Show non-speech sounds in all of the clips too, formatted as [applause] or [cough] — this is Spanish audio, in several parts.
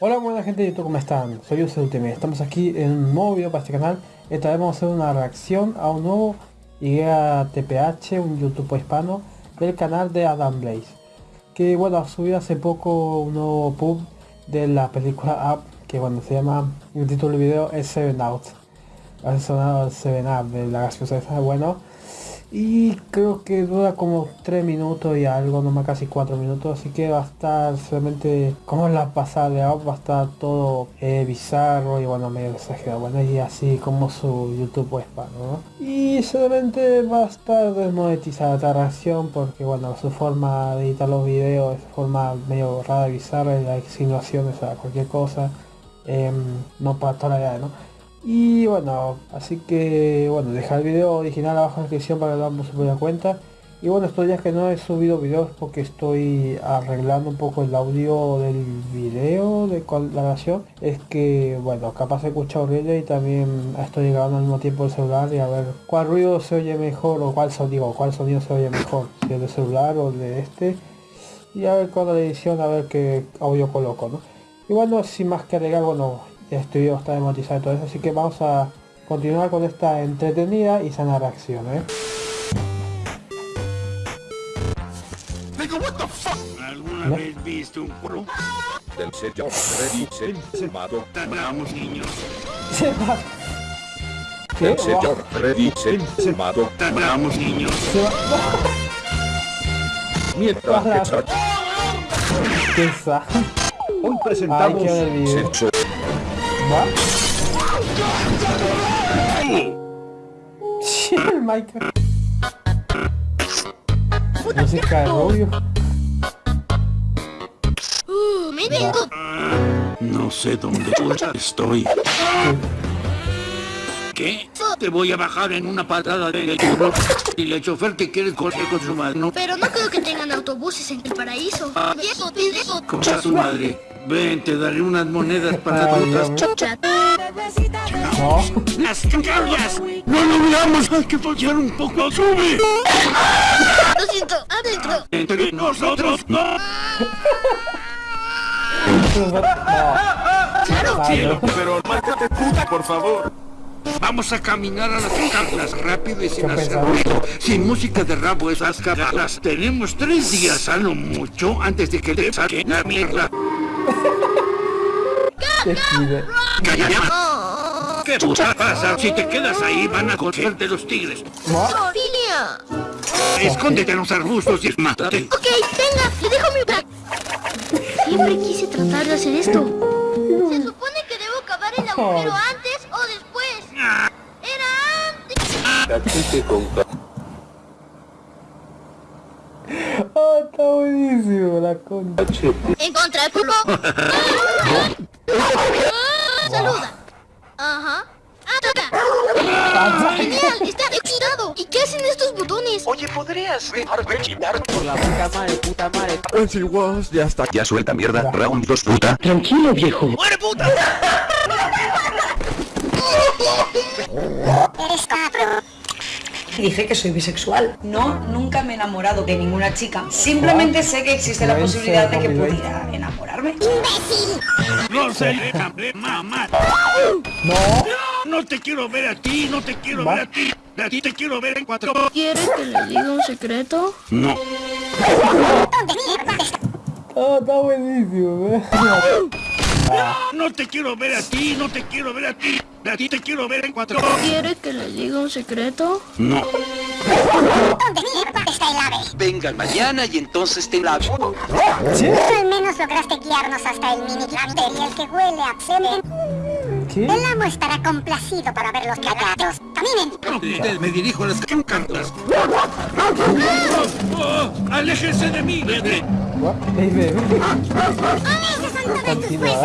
Hola buena gente de YouTube, ¿cómo están? Soy UCUTM, estamos aquí en un nuevo video para este canal. Esta vez vamos a hacer una reacción a un nuevo IGA TPH, un YouTube hispano Del canal de Adam Blaze Que bueno, ha subido hace poco un nuevo pub de la película Up Que bueno, se llama, el título del video es Seven Out. Ha sonado Seven Up de la gaseosa esa, bueno y creo que dura como 3 minutos y algo, no más casi 4 minutos, así que va a estar solamente como la pasada de va a estar todo eh, bizarro y bueno, medio exagerado, bueno, y así como su YouTube hispano, ¿no? Y solamente va a estar desmonetizada esta reacción porque bueno, su forma de editar los videos es forma medio rara, bizarra, y las insinuaciones a cualquier cosa, em, no para toda la edad, ¿no? Y bueno, así que bueno, dejar el video original abajo en la descripción para que lo damos por la cuenta. Y bueno, estos días que no he subido videos porque estoy arreglando un poco el audio del video de la grabación. Es que, bueno, capaz he escuchado horrible y también estoy grabando al mismo tiempo el celular y a ver cuál ruido se oye mejor o cuál sonido, cuál sonido se oye mejor, si el de celular o el de este. Y a ver con la edición a ver qué audio coloco, ¿no? Y bueno, sin más que agregar, bueno, video está demonetizado y todo eso, así que vamos a continuar con esta entretenida y sana reacción, ¿eh? ¿Alguna ¿No? vez viste un culo? Del sello Freddy se mató. Vamos niños. Se mató. Del sello Freddy se mató. Vamos niños. Se Mientras que... ¿Qué Hoy presentamos... Ay, ¿Va? Sí, el Minecraft. Música de rubio. Uh, me vengo. No sé dónde [laughs] estoy. ¿Qué? Te voy a bajar en una patada de y el chofer te quiere correr con su madre. Pero no creo que tengan autobuses en el paraíso. Ah. Viejo. Cosa su madre. Ven, te daré unas monedas para otras No. ¡Las caballas! ¡No lo veamos! ¡Hay que fallar un poco! ¡Sube! Lo siento, adentro. Entre nosotros, no. Claro. Cielo, pero márcate puta, por favor. Vamos a caminar a las cartas rápido y sin hacer ruido. Sin música de rabo esas cagadas. Tenemos tres días a lo mucho antes de que te saquen la mierda. ¿Qué puta pasa? Si te quedas ahí van a cogerte los tigres. ¡Sofía! Escóndete en los arbustos y mátate. Ok, venga, le dejo mi bag. Siempre quise tratar de hacer esto. Se supone que debo cavar el agujero antes o después. Era antes. Oh, está la concha. Encontré el culo. [laughs] saluda. Ajá. ¡Ataca! ¡Genial! ¡Está excitado! ¿Y qué hacen estos botones? Oye, ¿podrías dejarme chillar por la puta madre, puta madre? Nancy Was, ya está. Ya suelta mierda. Round 2, puta. Tranquilo, viejo. ¡Muere, puta! [laughs] Eres cabrón. Dice que soy bisexual. No, nunca me he enamorado de ninguna chica. Simplemente sé que existe la posibilidad de que pudiera enamorarme. ¡Imbécil! No sé, mamá. No. No te quiero ver a ti, no te quiero ver a ti. A ti te quiero ver en cuatro. ¿Quiere que le diga un secreto? No. Oh, está buenísimo, ¿eh? No te quiero ver a ti, no te quiero ver a ti. A ti te quiero ver en cuatro. ¿Quiere que le diga un secreto? No. ¿Dónde mierda está el ave? Venga mañana y entonces te la... ¿Sí? Al menos lograste guiarnos hasta el mini y el que huele a semen. ¿Qué? El amo estará complacido para ver los callados. ¡Caminen! Me dirijo a las cartas. ¡Oh! ¡Aléjense de mí, bebé! What? Hey, baby. Continúa.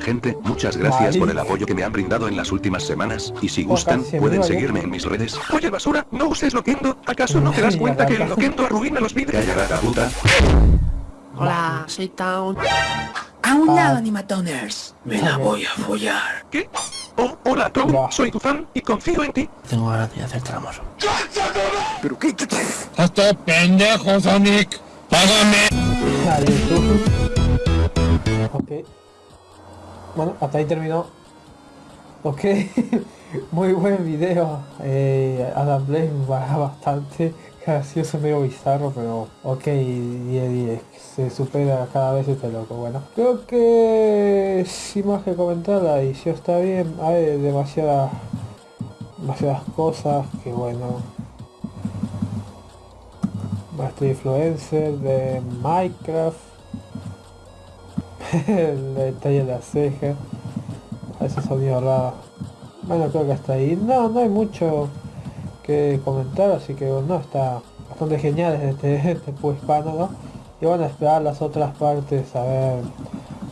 Gente, muchas gracias por el apoyo que me han brindado en las últimas semanas, y si gustan, pueden me seguirme en mis redes. Oye basura, no uses Loquendo, ¿acaso no te das cuenta que el Loquendo arruina los vídeos? Calla la puta. Hola, soy Town. A un lado, Animatoners. Me la voy a follar. ¿Qué? Oh, hola Tom, No. soy tu fan y confío en ti. Tengo ganas de hacer tramos. ¿Pero qué? ¡Hasta pendejo, Sonic! ¡Págame! Dale, tú. Ok. Bueno, hasta ahí terminó. Ok. [laughs] Muy buen video. Eh, Adam Blaze va bastante gracioso, medio bizarro, pero ok, 10 10. Se supera cada vez este loco. Bueno, creo que sin más que comentar, la edición está bien. Hay demasiadas, demasiadas cosas que bueno. Maestro influencer de Minecraft. [laughs] el detalle de la ceja. Ese sonido raro. Bueno, creo que hasta ahí. No, no hay mucho que comentar, así que no, está bastante genial este, [laughs] este hispano, ¿no? Y van a esperar las otras partes a ver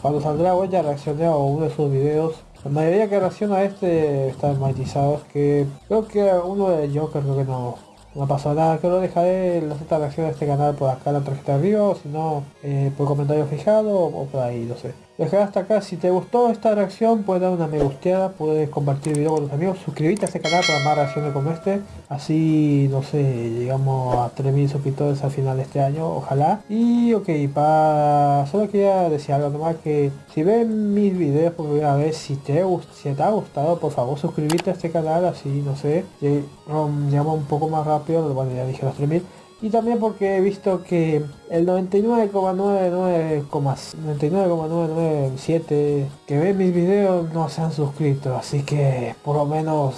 cuando saldrá voy ya reaccioné a uno de sus videos. La mayoría que reacciona a este están matizados que creo que uno de Joker creo que no, no pasó nada, que lo dejaré las otras reacciones de este canal por acá la tarjeta arriba, o si no, eh, por comentario fijado o por ahí, no sé. Dejar hasta acá, si te gustó esta reacción puedes dar una me gusteada, puedes compartir el video con tus amigos, suscribirte a este canal para más reacciones como este, así no sé, llegamos a 3000 suscriptores al final de este año, ojalá. Y ok, para solo quería decir algo nomás que si ven mis videos por primera vez, si te, si te ha gustado, por favor suscribirte a este canal, así no sé, llegamos un poco más rápido, bueno ya dije los 3000 y también porque he visto que el 99,997 que ven mis videos no se han suscrito, así que por lo menos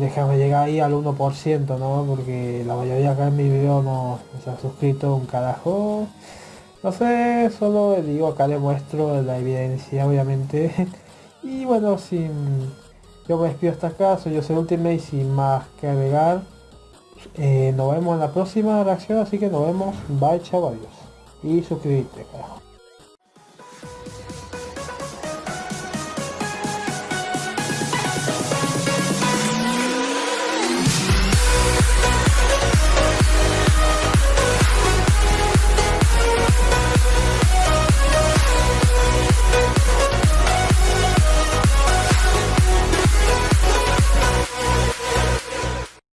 déjame llegar ahí al 1%, ¿no? Porque la mayoría acá en mis videos no, se han suscrito un carajo. No sé, solo digo acá le muestro la evidencia, obviamente. [laughs] y bueno, sin... Yo me despido hasta acá, soy yo soy Ultimate sin más que agregar. Eh, nos vemos en la próxima reacción, así que nos vemos. Bye, chao, adiós. Y suscríbete, carajo.